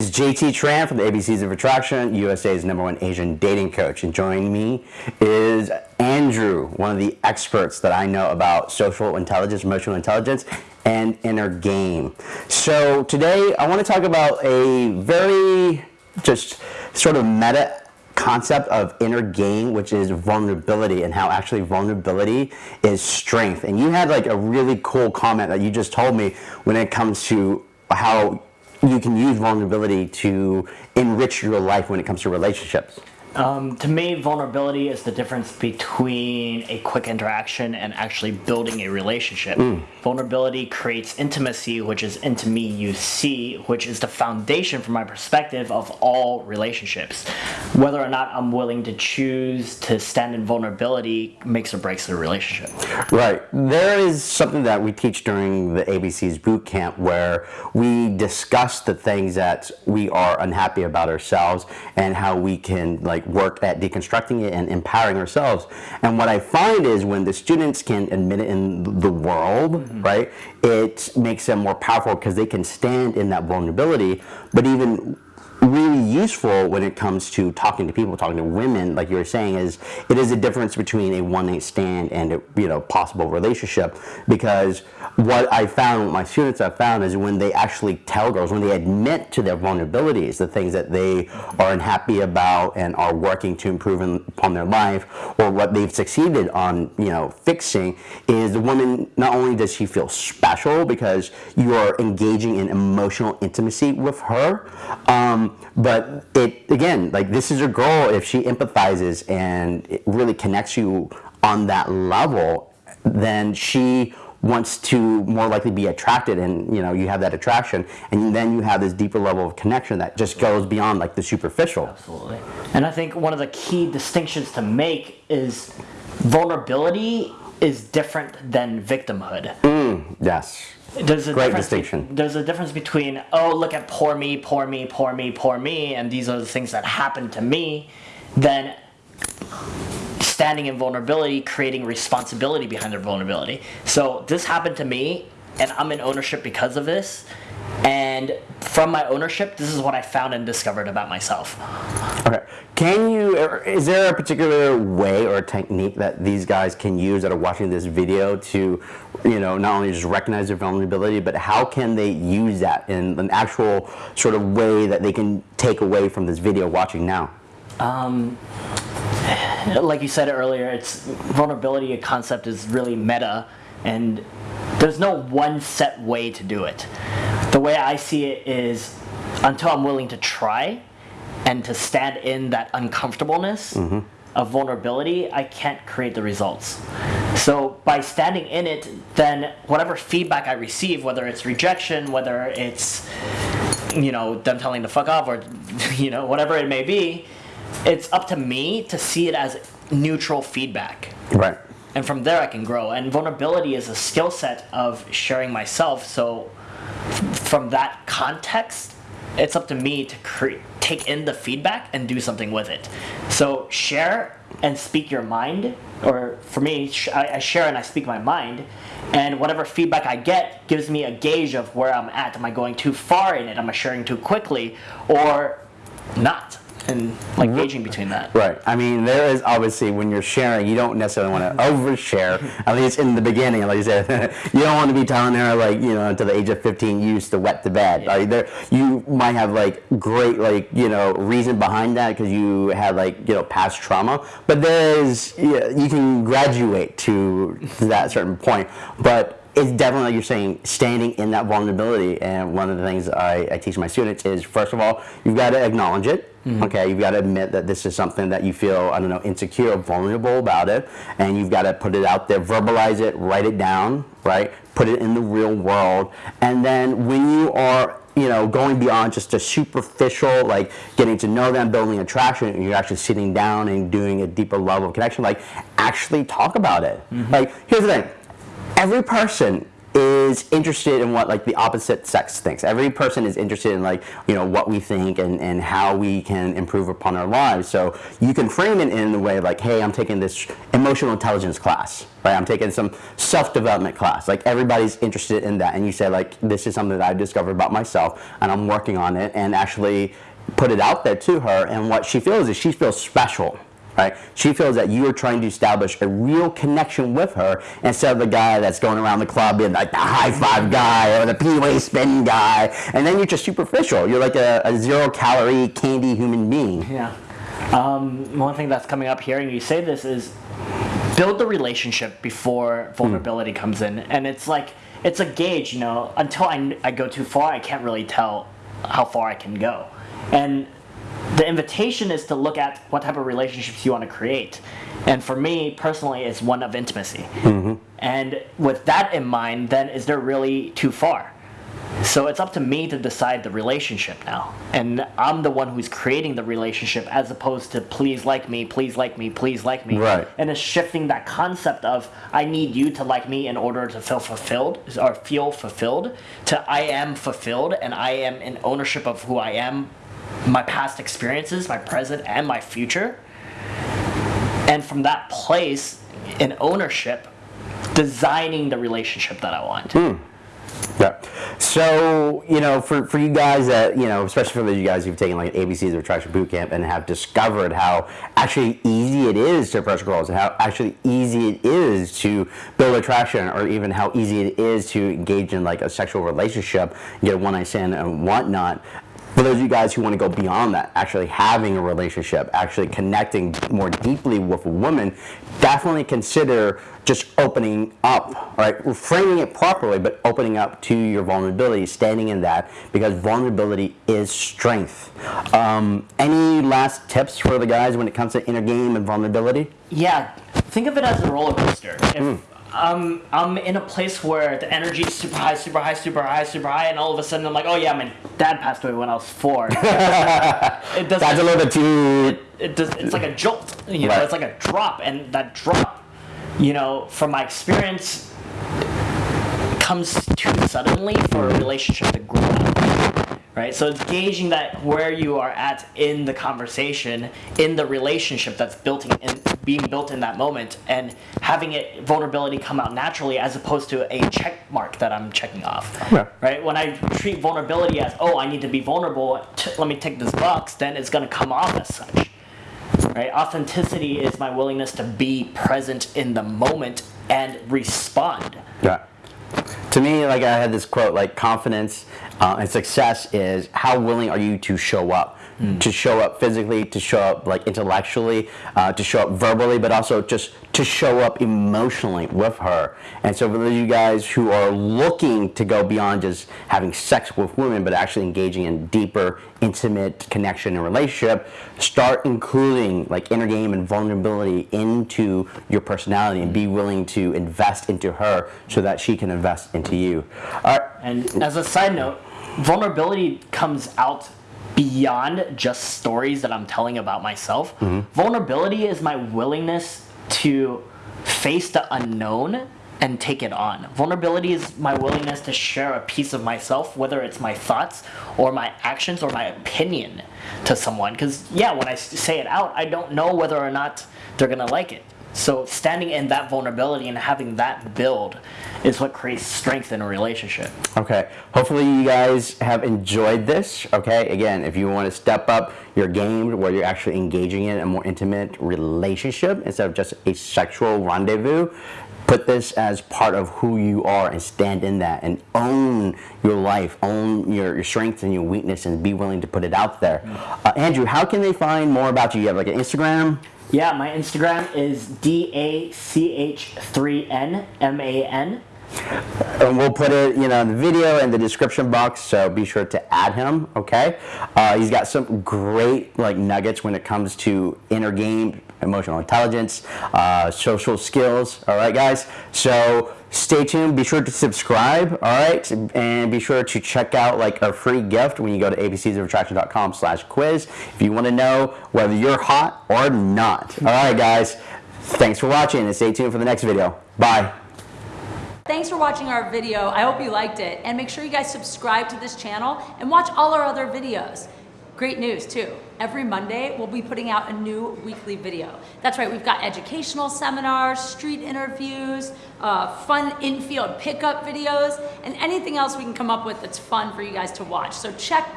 It's JT Tran from the ABCs of Attraction, USA's number one Asian dating coach. And joining me is Andrew, one of the experts that I know about social intelligence, emotional intelligence, and inner game. So today I want to talk about a very just sort of meta concept of inner game, which is vulnerability and how actually vulnerability is strength. And you had like a really cool comment that you just told me when it comes to how you can use vulnerability to enrich your life when it comes to relationships. Um, to me, vulnerability is the difference between a quick interaction and actually building a relationship. Mm. Vulnerability creates intimacy, which is into me you see, which is the foundation from my perspective of all relationships. Whether or not I'm willing to choose to stand in vulnerability makes or breaks the relationship. Right. There is something that we teach during the ABC's boot camp where we discuss the things that we are unhappy about ourselves and how we can like work at deconstructing it and empowering ourselves. And what I find is when the students can admit it in the world, mm -hmm. right, it makes them more powerful because they can stand in that vulnerability. But even really useful when it comes to talking to people, talking to women, like you were saying, is it is a difference between a one night stand and a you know possible relationship. Because what I found, what my students have found, is when they actually tell girls, when they admit to their vulnerabilities, the things that they are unhappy about and are working to improve in, upon their life, or what they've succeeded on, you know, fixing, is the woman not only does she feel special because you are engaging in emotional intimacy with her. Um, but it again, like this is a girl. If she empathizes and it really connects you on that level, then she wants to more likely be attracted and you know you have that attraction. And then you have this deeper level of connection that just goes beyond like the superficial. Absolutely. And i think one of the key distinctions to make is vulnerability is different than victimhood. Mm, yes there's a Great distinction. There's a difference between, oh, look at poor me, poor me, poor me, poor me, and these are the things that happen to me, than standing in vulnerability, creating responsibility behind their vulnerability. So this happened to me, and I'm in ownership because of this. And from my ownership, this is what I found and discovered about myself. Okay. Can you, is there a particular way or technique that these guys can use that are watching this video to, you know, not only just recognize their vulnerability, but how can they use that in an actual sort of way that they can take away from this video watching now? Um, like you said earlier, it's vulnerability a concept is really meta and there's no one set way to do it the way I see it is until I'm willing to try and to stand in that uncomfortableness mm -hmm. of vulnerability, I can't create the results. So by standing in it, then whatever feedback I receive, whether it's rejection, whether it's you know them telling to fuck off or you know whatever it may be, it's up to me to see it as neutral feedback. Right. And from there I can grow. And vulnerability is a skill set of sharing myself. So from that context, it's up to me to create, take in the feedback and do something with it. So share and speak your mind, or for me, I share and I speak my mind, and whatever feedback I get gives me a gauge of where I'm at. Am I going too far in it? Am I sharing too quickly, or not? And like gauging between that. Right. I mean, there is obviously when you're sharing, you don't necessarily want to mm-hmm. overshare. At least in the beginning, like you said, you don't want to be telling her like you know until the age of 15 you used to wet the bed. Yeah. Like there, you might have like great like you know reason behind that because you had like you know past trauma. But there is you can graduate to that certain point, but it's definitely like you're saying standing in that vulnerability and one of the things I, I teach my students is first of all you've got to acknowledge it mm -hmm. okay you've got to admit that this is something that you feel I don't know insecure or vulnerable about it and you've got to put it out there verbalize it write it down right put it in the real world and then when you are you know, going beyond just a superficial, like getting to know them, building attraction, you're actually sitting down and doing a deeper level of connection, like actually talk about it. Mm -hmm. Like, here's the thing every person is interested in what like the opposite sex thinks. Every person is interested in like you know what we think and, and how we can improve upon our lives. So you can frame it in the way like, hey, I'm taking this emotional intelligence class, right? I'm taking some self-development class. Like everybody's interested in that, and you say like, this is something that I've discovered about myself, and I'm working on it, and actually put it out there to her. And what she feels is she feels special right? She feels that you are trying to establish a real connection with her instead of the guy that's going around the club being like the high five guy or the P-way spin guy, and then you're just superficial. You're like a, a zero calorie candy human being. Yeah. Um, one thing that's coming up hearing you say this is build the relationship before vulnerability comes in, and it's like it's a gauge, you know. Until I, I go too far, I can't really tell how far I can go, and the invitation is to look at what type of relationships you want to create. And for me personally, it's one of intimacy. Mm-hmm. And with that in mind, then is there really too far? So it's up to me to decide the relationship now. And I'm the one who's creating the relationship as opposed to please like me, please like me, please like me. Right. And it's shifting that concept of I need you to like me in order to feel fulfilled or feel fulfilled to I am fulfilled and I am in ownership of who I am my past experiences, my present, and my future. And from that place in ownership, designing the relationship that I want. Mm. Yeah. So, you know, for, for you guys that, you know, especially for you guys who've taken like ABCs of Attraction Bootcamp and have discovered how actually easy it is to approach girls and how actually easy it is to build attraction or even how easy it is to engage in like a sexual relationship, get a one night stand and whatnot for those of you guys who want to go beyond that, actually having a relationship, actually connecting more deeply with a woman, definitely consider just opening up, right? Framing it properly, but opening up to your vulnerability, standing in that, because vulnerability is strength. Um, any last tips for the guys when it comes to inner game and vulnerability? Yeah, think of it as a roller coaster. If, mm um, I'm in a place where the energy is super high, super high, super high, super high, and all of a sudden I'm like, oh yeah, my dad passed away when I was four. it does That's a little bit too. It, it does. It's like a jolt. You know, right. it's like a drop, and that drop, you know, from my experience, comes too suddenly for a relationship to grow right? So it's gauging that where you are at in the conversation, in the relationship that's built in, being built in that moment, and having it vulnerability come out naturally as opposed to a check mark that I'm checking off, yeah. right? When I treat vulnerability as oh I need to be vulnerable, let me take this box, then it's going to come off as such. Right? Authenticity is my willingness to be present in the moment and respond. Yeah to me, like I had this quote, like confidence uh, and success is how willing are you to show up, mm. to show up physically, to show up like intellectually, uh, to show up verbally, but also just to show up emotionally with her. And so for those of you guys who are looking to go beyond just having sex with women, but actually engaging in deeper, intimate connection and relationship, start including like inner game and vulnerability into your personality and be willing to invest into her so that she can invest into you. Uh, and as a side note, vulnerability comes out beyond just stories that I'm telling about myself. Mm-hmm. Vulnerability is my willingness to face the unknown and take it on. Vulnerability is my willingness to share a piece of myself, whether it's my thoughts or my actions or my opinion to someone. Because, yeah, when I say it out, I don't know whether or not they're going to like it. So standing in that vulnerability and having that build is what creates strength in a relationship. Okay. Hopefully you guys have enjoyed this. Okay. Again, if you want to step up your game where you're actually engaging in a more intimate relationship instead of just a sexual rendezvous, put this as part of who you are and stand in that and own your life, own your, your strengths and your weakness and be willing to put it out there. Uh, Andrew, how can they find more about you? You have like an Instagram? Yeah, my Instagram is D A C H 3 N M A N. And we'll put it, you know, in the video in the description box, so be sure to add him. Okay, uh, he's got some great like nuggets when it comes to inner game, emotional intelligence, uh, social skills. All right, guys. So stay tuned. Be sure to subscribe. All right, and be sure to check out like a free gift when you go to abcsofattraction.com/quiz if you want to know whether you're hot or not. All right, guys. Thanks for watching, and stay tuned for the next video. Bye. Thanks for watching our video. I hope you liked it. And make sure you guys subscribe to this channel and watch all our other videos. Great news too. Every Monday, we'll be putting out a new weekly video. That's right, we've got educational seminars, street interviews, uh, fun infield pickup videos, and anything else we can come up with that's fun for you guys to watch. So check back.